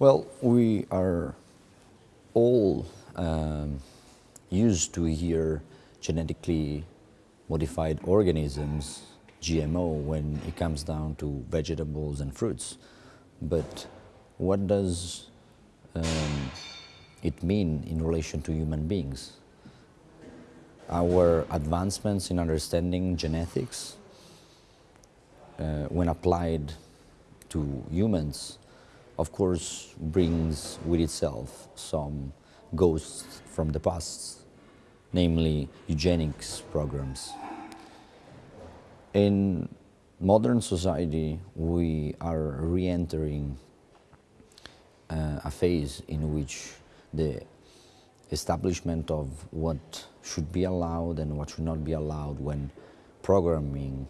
Well, we are all um, used to hear genetically modified organisms, GMO, when it comes down to vegetables and fruits. But what does um, it mean in relation to human beings? Our advancements in understanding genetics, uh, when applied to humans, of course, brings with itself some ghosts from the past, namely eugenics programs. In modern society, we are re-entering uh, a phase in which the establishment of what should be allowed and what should not be allowed when programming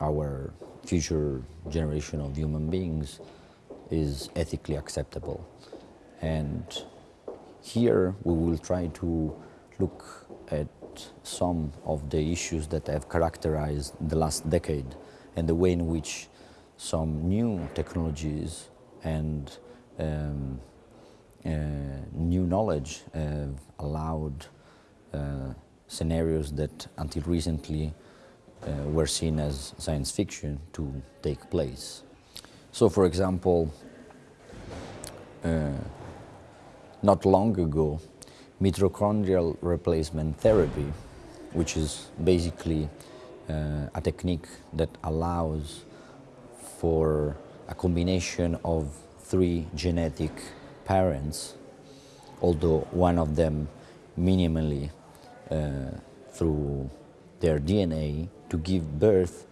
our future generation of human beings is ethically acceptable. And here we will try to look at some of the issues that have characterized the last decade and the way in which some new technologies and um, uh, new knowledge have allowed uh, scenarios that until recently uh, were seen as science fiction to take place. So for example, uh, not long ago, mitochondrial replacement therapy, which is basically uh, a technique that allows for a combination of three genetic parents, although one of them minimally uh, through their DNA to give birth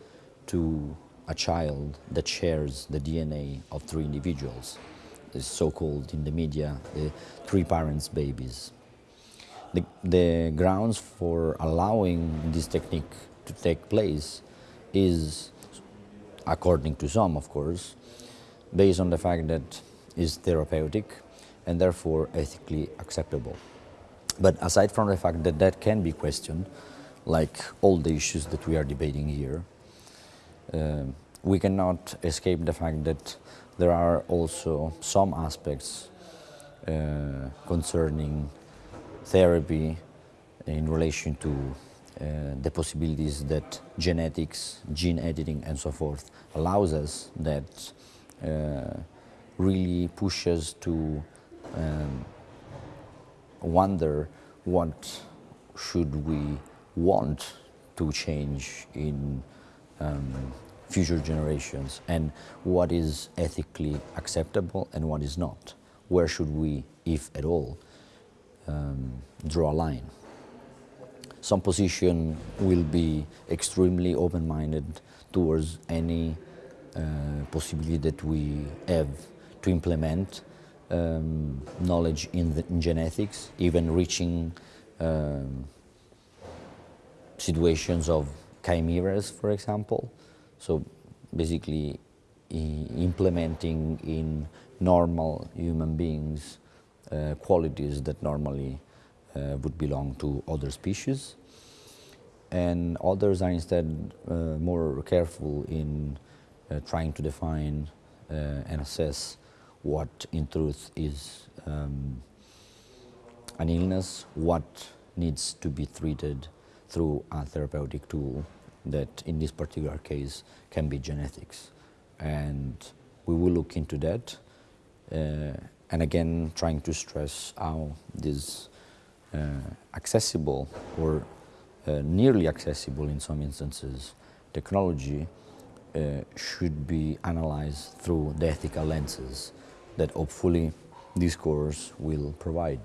to a child that shares the DNA of three individuals, the so-called in the media, the three parents babies. The, the, grounds for allowing this technique to take place is, according to some of course, based on the fact that it's therapeutic and therefore ethically acceptable. But aside from the fact that that can be questioned, like all the issues that we are debating here, we cannot escape the fact that there are also some aspects uh, concerning therapy in relation to uh, the possibilities that genetics, gene editing and so forth allows us that uh, really pushes to um, wonder what should we want to change in um, future generations and what is ethically acceptable and what is not. Where should we, if at all, um, draw a line? Some position will be extremely open-minded towards any uh, possibility that we have to implement um, knowledge in, the, in, genetics, even reaching um, situations of chimeras, for example. So basically implementing in normal human beings uh, qualities that normally uh, would belong to other species. And others are instead uh, more careful in uh, trying to define uh, and assess what in truth is um, an illness, what needs to be treated through a therapeutic tool that in this particular case can be genetics. And we will look into that uh, and again trying to stress how this uh, accessible or uh, nearly accessible in some instances technology uh, should be analyzed through the ethical lenses that hopefully this course will provide.